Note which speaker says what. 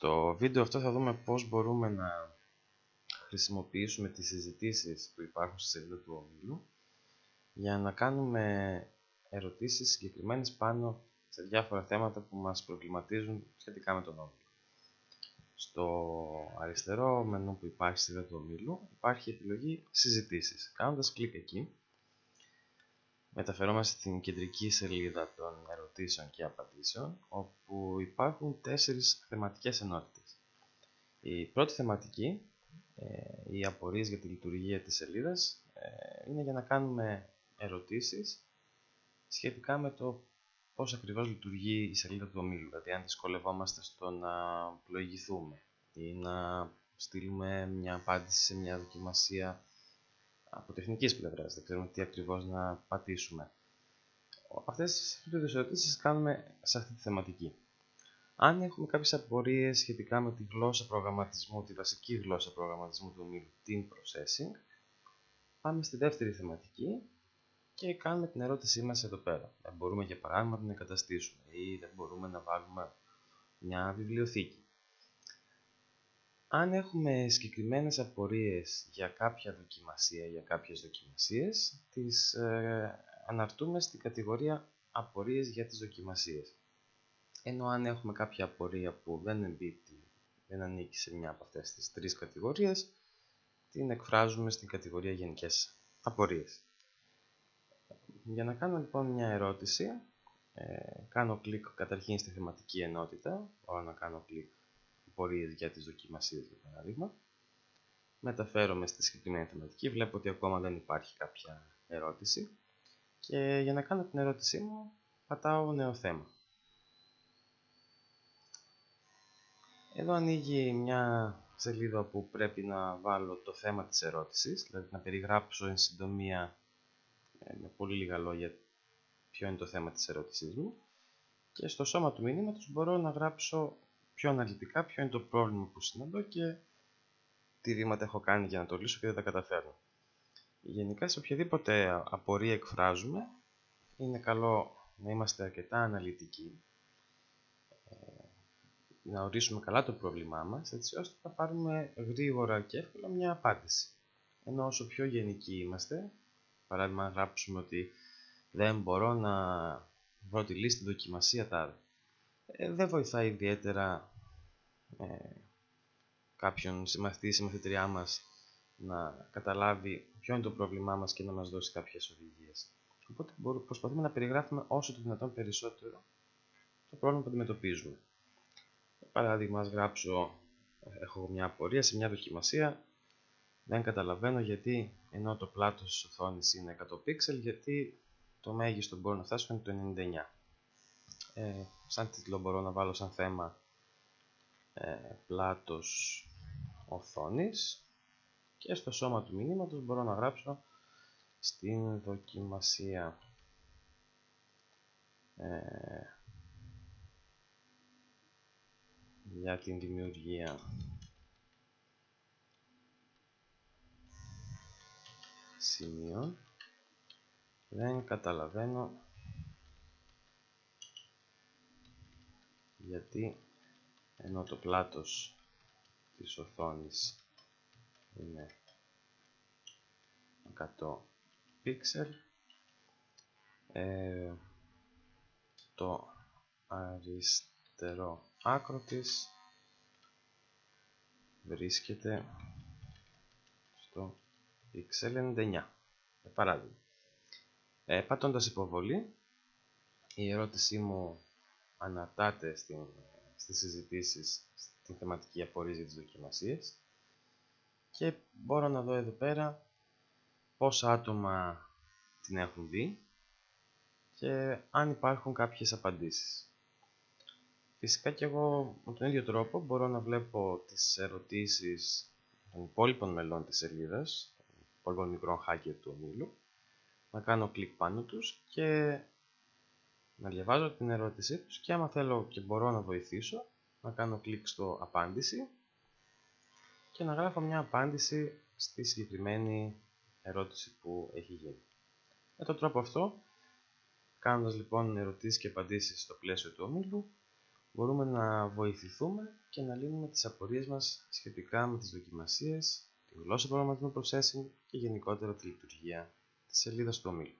Speaker 1: Στο βίντεο αυτό θα δούμε πώς μπορούμε να χρησιμοποιήσουμε τις συζητήσεις που υπάρχουν στη σελίδα του ομίλου για να κάνουμε ερωτήσεις συγκεκριμένες πάνω σε διάφορα θέματα που μας προβληματίζουν σχετικά με τον όμιλο. Στο αριστερό μενού που υπάρχει στη σελίδα του ομίλου υπάρχει η επιλογή συζητήσεις. Κάνοντας κλικ εκεί μεταφερόμαστε στην κεντρική σελίδα των ερωτήσεων και απαντήσεων, όπου υπάρχουν τέσσερις θεματικές ενότητες. Η πρώτη θεματική, ε, οι απορίες για τη λειτουργία της σελίδας, ε, είναι για να κάνουμε ερωτήσεις σχετικά με το πώς ακριβώς λειτουργεί η σελίδα του ομίλου, δηλαδή αν δυσκολευόμαστε στο να πλοηγηθούμε ή να στείλουμε μια απάντηση σε μια δοκιμασία από τεχνικής πλευράς, δεν ξέρουμε τι ακριβώς να πατήσουμε. Αυτές τις ερωτήσεις κάνουμε σε αυτή τη θεματική. Αν έχουμε κάποιες απορίες σχετικά με τη γλώσσα προγραμματισμού, τη βασική γλώσσα προγραμματισμού του ομίλου, την processing, πάμε στη δεύτερη θεματική και κάνουμε την ερώτησή μας εδώ πέρα. Δεν μπορούμε για παράδειγμα να την εγκαταστήσουμε ή δεν μπορούμε να βάλουμε μια βιβλιοθήκη. Αν έχουμε συγκεκριμένες απορίες για κάποια δοκιμασία, για κάποιες δοκιμασίες, τις ε, αναρτούμε στην κατηγορία απορίες για τις δοκιμασίες. Ενώ αν έχουμε κάποια απορία που δεν εμπίπτει, δεν ανήκει σε μια από αυτές τις τρεις κατηγορίες, την εκφράζουμε στην κατηγορία γενικές απορίες. Για να κάνω λοιπόν μια ερώτηση, ε, κάνω κλικ καταρχήν στη θεματική ενότητα, μπορώ να κάνω κλικ πορείες για τις δοκιμασίες για παράδειγμα. Μεταφέρομαι στη συγκεκριμένη θεματική, βλέπω ότι ακόμα δεν υπάρχει κάποια ερώτηση και για να κάνω την ερώτησή μου πατάω νέο θέμα. Εδώ ανοίγει μια σελίδα που πρέπει να βάλω το θέμα της ερώτησης, δηλαδή να περιγράψω εν συντομία ε, με πολύ λίγα λόγια ποιο είναι το θέμα της ερώτησής μου και στο σώμα του μηνύματος μπορώ να γράψω πιο αναλυτικά ποιο είναι το πρόβλημα που συναντώ και τι βήματα έχω κάνει για να το λύσω και δεν τα καταφέρνω. Γενικά σε οποιαδήποτε απορία εκφράζουμε είναι καλό να είμαστε αρκετά αναλυτικοί ε, να ορίσουμε καλά το πρόβλημά μας έτσι ώστε να πάρουμε γρήγορα και εύκολα μια απάντηση. Ενώ όσο πιο γενικοί είμαστε, παράδειγμα να γράψουμε ότι δεν μπορώ να βρω τη λύση στη δοκιμασία τάδε ε, δεν βοηθάει ιδιαίτερα ε, κάποιον συμμαθητή ή συμμαθητριά μας να καταλάβει ποιο είναι το πρόβλημά μας και να μας δώσει κάποιες οδηγίες. Οπότε προσπαθούμε να περιγράφουμε όσο το δυνατόν περισσότερο το πρόβλημα που αντιμετωπίζουμε. Παράδειγμα, ας γράψω, έχω μια απορία σε μια δοκιμασία, δεν καταλαβαίνω γιατί ενώ το πλάτος της οθόνης είναι 100 πίξελ, γιατί το μέγιστο που μπορώ να φτάσω είναι το 99 ε, σαν τίτλο μπορώ να βάλω σαν θέμα ε, πλάτος οθόνης και στο σώμα του μηνύματος μπορώ να γράψω στην δοκιμασία. Ε, για την δημιουργία. Σημείων. Δεν καταλαβαίνω γιατί ενώ το πλάτος της οθόνης είναι 100 πίξελ ε, το αριστερό άκρο της βρίσκεται στο pixel 99 για παράδειγμα. Ε, πατώντας υποβολή η ερώτησή μου αναρτάται στην, στις συζητήσεις στην θεματική απορρίζη της δοκιμασίας και μπορώ να δω εδώ πέρα πόσα άτομα την έχουν δει και αν υπάρχουν κάποιες απαντήσεις. Φυσικά και εγώ με τον ίδιο τρόπο μπορώ να βλέπω τις ερωτήσεις των υπόλοιπων μελών της σελίδας, των υπόλοιπων μικρών hacker του ομίλου, να κάνω κλικ πάνω τους και να διαβάζω την ερώτησή τους και άμα θέλω και μπορώ να βοηθήσω, να κάνω κλικ στο απάντηση και να γράφω μια απάντηση στη συγκεκριμένη ερώτηση που έχει γίνει. Με τον τρόπο αυτό, κάνοντας λοιπόν ερωτήσεις και απαντήσεις στο πλαίσιο του ομίλου, μπορούμε να βοηθηθούμε και να λύνουμε τις απορίες μας σχετικά με τις δοκιμασίες, τη γλώσσα προγραμματισμού processing και γενικότερα τη λειτουργία της σελίδας του ομίλου.